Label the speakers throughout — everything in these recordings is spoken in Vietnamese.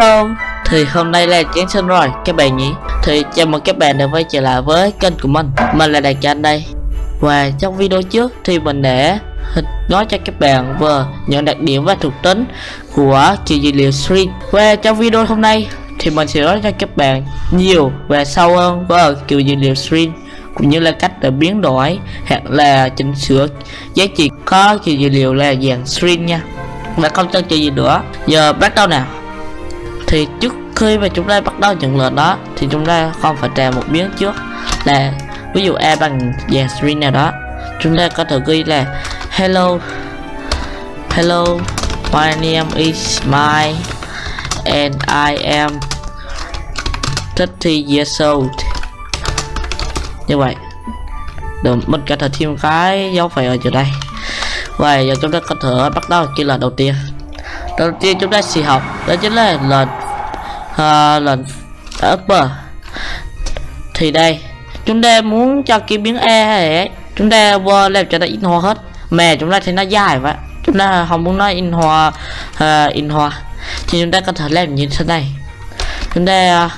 Speaker 1: Hello. Thì hôm nay là Giáng sinh rồi, các bạn nhỉ? Thì chào mừng các bạn đã quay trở lại với kênh của mình. Mình là Đạt trang đây. Và trong video trước thì mình đã nói cho các bạn về những đặc điểm và thuộc tính của kiểu dữ liệu string Và trong video hôm nay thì mình sẽ nói cho các bạn nhiều và sâu hơn về kiểu dữ liệu string cũng như là cách để biến đổi, hoặc là chỉnh sửa giá trị có kiểu dữ liệu là dạng string nha. Và không chân chờ gì nữa. Giờ bắt đầu nào thì trước khi mà chúng ta bắt đầu nhận lệnh đó, thì chúng ta không phải trả một biến trước. Là, ví dụ a bằng dàn string nào đó. Chúng ta có thể ghi là, hello hello, my name is my and I am 30 years old. Như vậy. Được, mình có thể thêm cái dấu phẩy ở chỗ đây. Và giờ chúng ta có thể bắt đầu kia là đầu tiên. Đầu tiên chúng ta sẽ học, đó chính là lệnh Ờ, uh, lệnh upper. Thì đây chúng ta muốn cho cái biến e này chúng ta vô làm cho nó in hoa hết. Mẹ chúng ta thấy nó dài vậy chúng ta không muốn nó in hoa uh, in hoa. Thì chúng ta có thể làm như thế này. Chúng ta uh,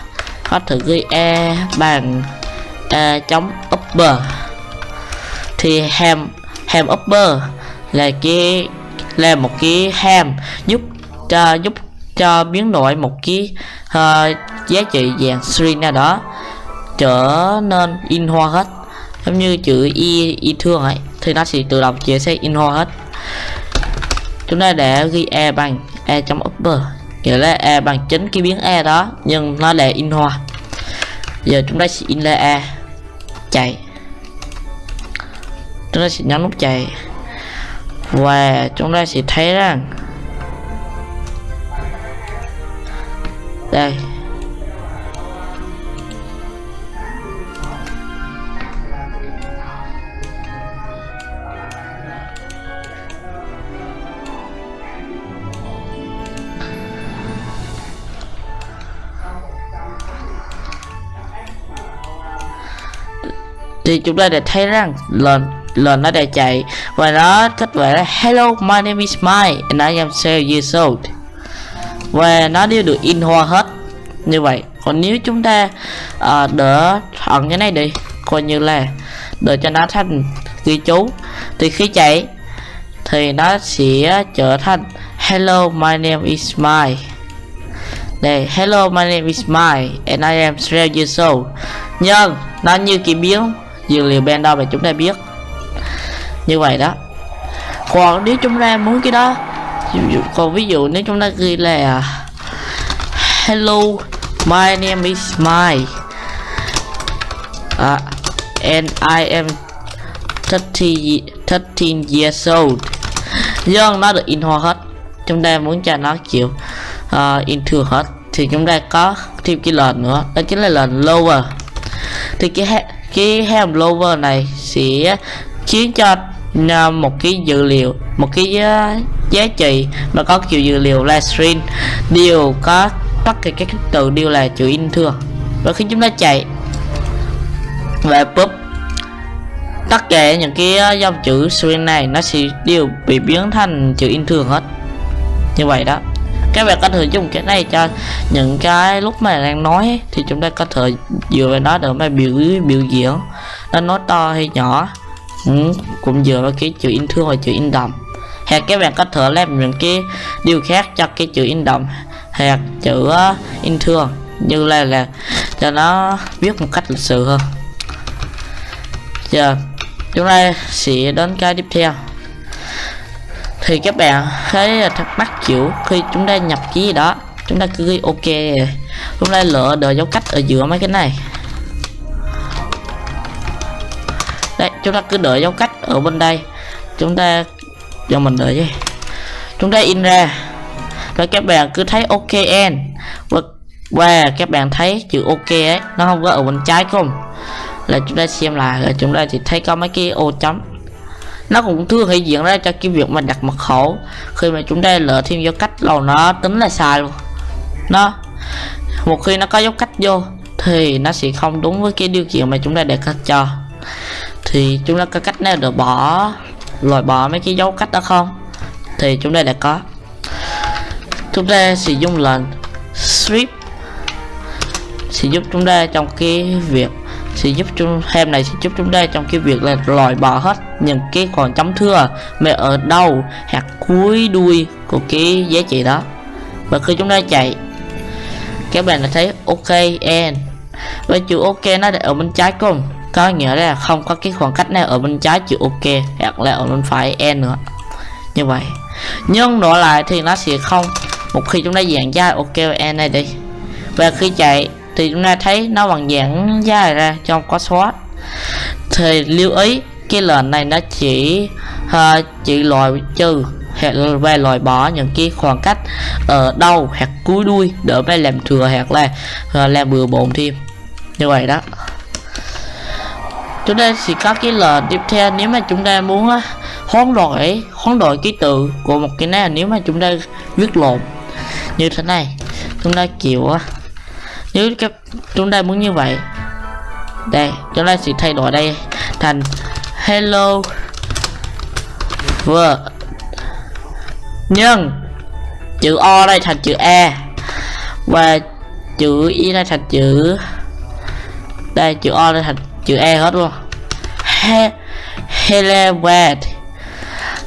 Speaker 1: có thể ghi e bằng e chống upper. Thì ham ham upper là cái là một cái ham giúp cho giúp cho biến đổi một cái uh, giá trị dạng string nào đó trở nên in hoa hết. Giống như chữ y y thương ấy thì nó sẽ tự động chia sẽ in hoa hết. Chúng ta để ghi e bằng e trong upper. Nghĩa là e bằng chính cái biến e đó nhưng nó là in hoa. Giờ chúng ta sẽ in lên e chạy. Chúng ta sẽ nhấn nút chạy. Và chúng ta sẽ thấy rằng đây. Thì chúng ta đã thấy rằng lần lần nó đã chạy. Và nó kết quả là, hello, my name is Mike and I am 7 years old và nó đều được in hoa hết như vậy còn nếu chúng ta uh, đỡ chọn cái này đi coi như là đợi cho nó thành ghi chú. Thì khi chạy thì nó sẽ trở thành hello my name is my đây hello my name is my and I am 7 years old nhưng nó như kỳ biến dữ liệu ban đầu mà chúng ta biết. Như vậy đó. Còn nếu chúng ta muốn cái đó còn ví dụ nếu chúng ta ghi là hello my name is my uh, and I am 30 13 years old. Nhưng nó được in hoa hết. Chúng ta muốn cho nó kiểu uh, in thừa hết. Thì chúng ta có thêm cái lệnh nữa. Đó chính là lệnh lower. Thì cái cái ham lower này sẽ khiến cho ờ, một cái dữ liệu một cái uh, giá trị mà có kiểu dữ liệu là string đều có tất cả các từ đều là chữ in thường và khi chúng ta chạy và pop tất cả những cái ờ, dòng chữ string này nó sẽ đều bị biến thành chữ in thường hết. Như vậy đó. Các bạn có thể dùng cái này cho những cái lúc mà đang nói thì chúng ta có thể dựa vào nó để mà biểu biểu diễn. Nó nói to hay nhỏ ừ, cũng dựa vào cái chữ in thương và chữ in đậm. Hoặc các bạn có thể làm những cái điều khác cho cái chữ in đậm hoặc chữ in thường như là là cho nó viết một cách lịch sự hơn. Giờ, chúng ta sẽ đến cái tiếp theo. Thì các bạn thấy thắc mắc kiểu khi chúng ta nhập ký gì đó, chúng ta cứ ghi ok. Chúng ta lựa đợi dấu cách ở giữa mấy cái này. Đấy chúng ta cứ đợi dấu cách ở bên đây. Chúng ta, cho mình đợi chứ. Chúng ta in ra rồi các bạn cứ thấy ok and và, và các bạn thấy chữ ok ấy nó không có ở bên trái không? Là chúng ta xem lại là chúng ta chỉ thấy có mấy cái ô chấm. Nó cũng thường hiện diện ra cho cái việc mà đặt mật khẩu. Khi mà chúng ta lỡ thêm dấu cách lâu nó tính là sai luôn. Nó một khi nó có dấu cách vô thì nó sẽ không đúng với cái điều kiện mà chúng ta đặt cho. Thì chúng ta có cách nào để bỏ loại bỏ mấy cái dấu cách đó không? Thì chúng ta đã có chúng ta sử dụng lệnh strip sẽ giúp chúng ta trong cái việc sẽ giúp chúng hem này sẽ giúp chúng ta trong cái việc là loại bỏ hết những cái khoảng chấm thưa mà ở đâu hạt cuối đuôi của cái giá trị đó. Và khi chúng ta chạy, các bạn đã thấy ok and. Và chữ ok nó để ở bên trái cùng, có nghĩa là không có cái khoảng cách nào ở bên trái chữ ok hoặc là ở bên phải n nữa. Như vậy. Nhưng đổi lại thì nó sẽ không một khi chúng ta dạng ra ok e này đi. Và khi chạy thì chúng ta thấy nó bằng dạng dài ra trong có xóa thì lưu ý cái lệnh này nó chỉ uh, chỉ loại trừ hoặc về loại bỏ những cái khoảng cách ở đâu hoặc cuối đuôi đỡ phải làm thừa hoặc là uh, làm bừa bộn thêm. Như vậy đó. Chúng ta sẽ có cái lệnh tiếp theo nếu mà chúng ta muốn uh, hoán đổi hoán đổi ký tự của một cái này nếu mà chúng ta viết lộn như thế này. Chúng ta kiểu à, nếu các chúng ta muốn như vậy. Đây, chúng ta sẽ thay đổi đây thành hello world. Nhưng chữ o đây thành chữ e và chữ y đây thành chữ, đây, chữ o đây thành chữ e hết luôn. He, hello world.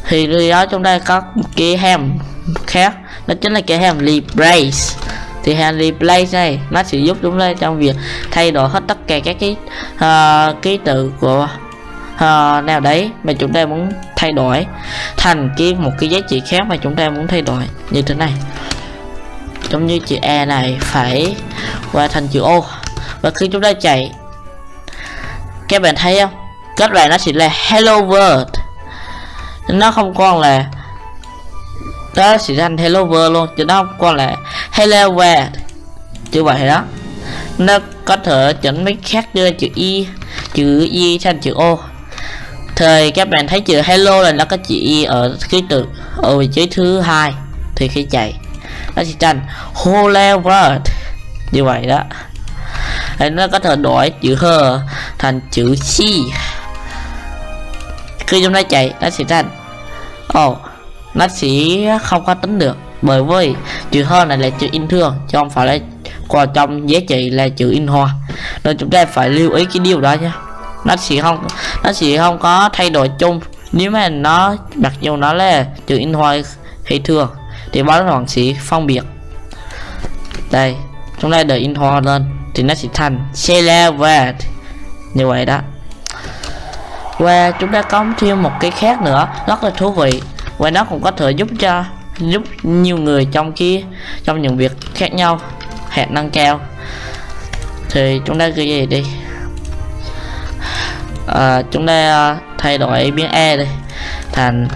Speaker 1: Thì điều đó chúng ta có một cái hem khác đó chính là cái hàm replace. Thì hàm replace này nó sẽ giúp chúng ta trong việc thay đổi hết tất cả các cái uh, ký tự của uh, nào đấy mà chúng ta muốn thay đổi thành cái một cái giá trị khác mà chúng ta muốn thay đổi. Như thế này. Giống như chữ E này phải qua thành chữ O. Và khi chúng ta chạy các bạn thấy không? Kết bạn nó chỉ là hello world. Nó không còn là đó sẽ thành hello world luôn, chứ nó không còn là hello world. Như vậy đó. Nó có thể chỉnh mấy khác đưa chữ y chữ y thành chữ o. Thời các bạn thấy chữ hello là nó có chữ y ở ký tự, ở vị trí thứ hai. Thì khi chạy, nó sẽ thành hello world. Như vậy đó. Thì nó có thể đổi chữ h thành chữ chi khi chúng ta chạy, nó sẽ thành oh nó sẽ không có tính được. Bởi vì chữ hơn này là chữ in thường chứ không phải là còn trong giá trị là chữ in hoa. Nên chúng ta phải lưu ý cái điều đó nhé. Nó sẽ không, nó sẽ không có thay đổi chung. Nếu mà nó mặc dù nó là chữ in hoa hay thường thì báo hoàng sẽ phân biệt. Đây, chúng ta đợi in hoa lên, thì nó sẽ thành celebrate như vậy đó. Và chúng ta có thêm một cái khác nữa rất là thú vị và nó cũng có thể giúp cho giúp nhiều người trong khi trong những việc khác nhau hẹn nâng cao. Thì chúng ta ghi gì đi. À, chúng ta à, thay đổi biến e đi thành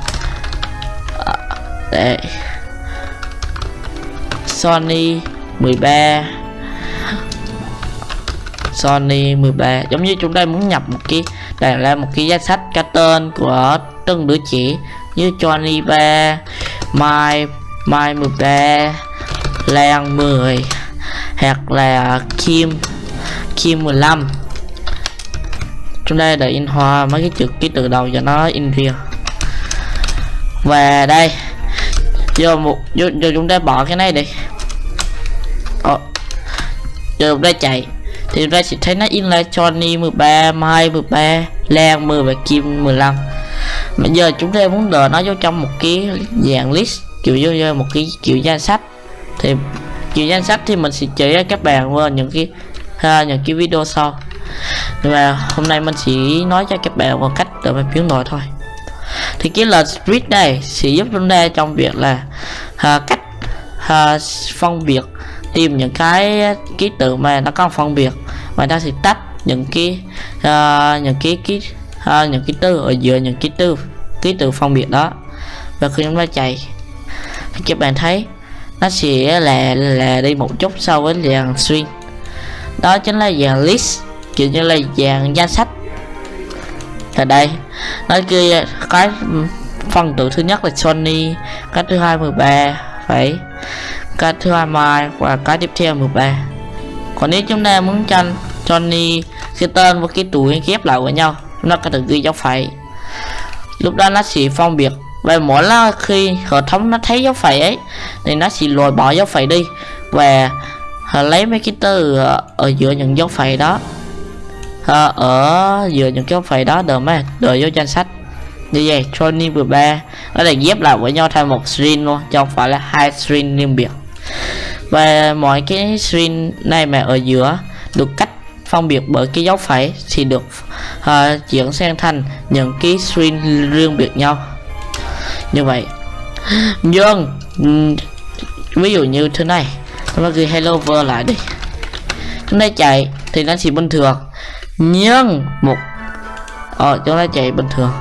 Speaker 1: à, để Sony 13 Sony 13 giống như chúng ta muốn nhập một cái đây ra một cái danh sách cái tên của từng đứa trẻ như Johnny 3 Mai Mai 13 Lan 10 hoặc là Kim Kim 15 chúng đây để in hoa mấy cái chữ ký từ đầu cho nó in riêng và đây giờ một giờ, giờ chúng ta bỏ cái này đi. Ồ, giờ chúng ta chạy. Thì chúng ta sẽ thấy nó in là Johnny 13 Mai 13 Lan 10 và Kim 15 bây giờ chúng ta muốn đờ nó vô trong một cái dạng list kiểu như một cái kiểu danh sách. Thì kiểu danh sách thì mình sẽ chỉ cho các bạn qua những cái ha, những cái video sau. Nhưng mà hôm nay mình chỉ nói cho các bạn một cách để mà biến đổi thôi. Thì cái lệnh split này sẽ giúp chúng ta trong việc là à, cách à, phân biệt tìm những cái ký tự mà nó có phân biệt. Và ta sẽ tách những cái uh, những cái ký à, những ký từ ở giữa những ký từ ký tự phân biệt đó. Và khi chúng ta chạy thì các bạn thấy nó sẽ là là đi một chút so với dạng string đó chính là dạng list kiểu như là dạng danh sách. Ở đây nó kia cái phần tử thứ nhất là Sony cái thứ hai 13 phải. Cái thứ hai mai và cái tiếp theo 13 còn nếu chúng ta muốn cho Johnny cái tên và cái tuổi ghép lại với nhau nó có thể ghi dấu phẩy. Lúc đó nó sẽ phân biệt. Và mỗi lần khi hệ thống nó thấy dấu phẩy ấy thì nó sẽ loại bỏ dấu phẩy đi và lấy mấy cái từ ở, giữa những dấu phẩy đó. À, ở giữa những dấu phẩy đó đợi mấy đợi vô danh sách. Như vậy Tony 13 ở đây ghép lại với nhau thành một string luôn chứ không phải là hai string riêng biệt. Và mọi cái string này mà ở giữa được cách phân biệt bởi cái dấu phẩy thì được à, uh, chuyển sang thành những cái string riêng biệt nhau. Như vậy nhưng ví dụ như thế này chúng ta ghi hello world lại đi. Chúng ta chạy thì nó chỉ bình thường nhưng một ờ chúng ta chạy bình thường.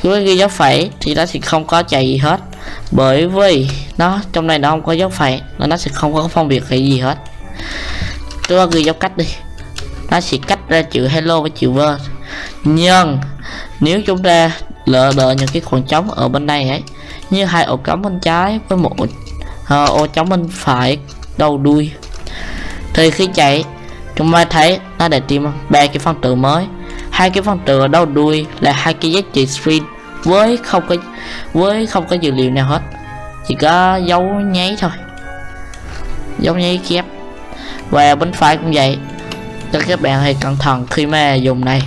Speaker 1: Khi ghi dấu phẩy thì nó sẽ không có chạy gì hết bởi vì nó trong này nó không có dấu phẩy nên nó sẽ không có phân biệt cái gì hết. Chúng ta ghi dấu cách đi nó sẽ cách ra chữ hello với chữ word nhưng nếu chúng ta lỡ đợi những cái khoảng trống ở bên đây ấy như hai ổ cắm bên trái với một ờ, uh, ô trống bên phải đầu đuôi thì khi chạy chúng ta thấy nó để tìm ba cái phân tử mới. Hai cái phân tử ở đầu đuôi là hai cái giá trị string với không có với không có dữ liệu nào hết. Chỉ có dấu nháy thôi. Dấu nháy kép. Và bên phải cũng vậy cho các bạn hãy cẩn thận khi mà dùng này.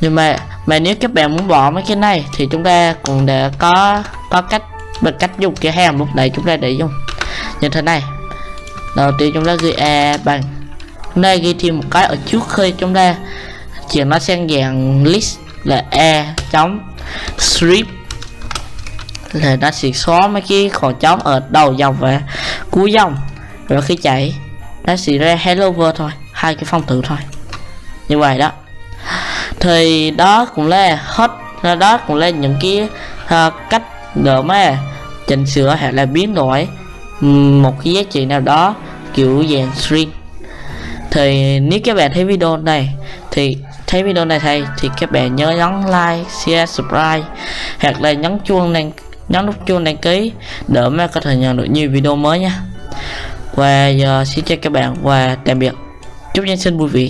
Speaker 1: Nhưng mà mà nếu các bạn muốn bỏ mấy cái này thì chúng ta cũng để có có cách, bằng cách dùng cái hàm lúc này chúng ta để dùng. Như thế này. Đầu tiên chúng ta ghi a bằng. Chúng ta ghi thêm một cái ở trước khi chúng ta chuyển nó sang dạng list là e chấm strip. Là nó sẽ xóa mấy cái khoảng trống ở đầu dòng và cuối dòng. Rồi khi chạy, nó sẽ ra hello world thôi hai cái phong tử thôi. Như vậy đó. Thì đó cũng là hết. Đó cũng là những cái uh, cách để mà chỉnh sửa hoặc là biến đổi một cái giá trị nào đó kiểu dạng string thì nếu các bạn thấy video này thì thấy video này thầy thì các bạn nhớ nhấn like share subscribe hoặc là nhấn chuông đăng nhấn nút chuông đăng ký để mà có thể nhận được nhiều video mới nha. Và giờ xin chào các bạn và tạm biệt chúc nhân sinh vui vẻ.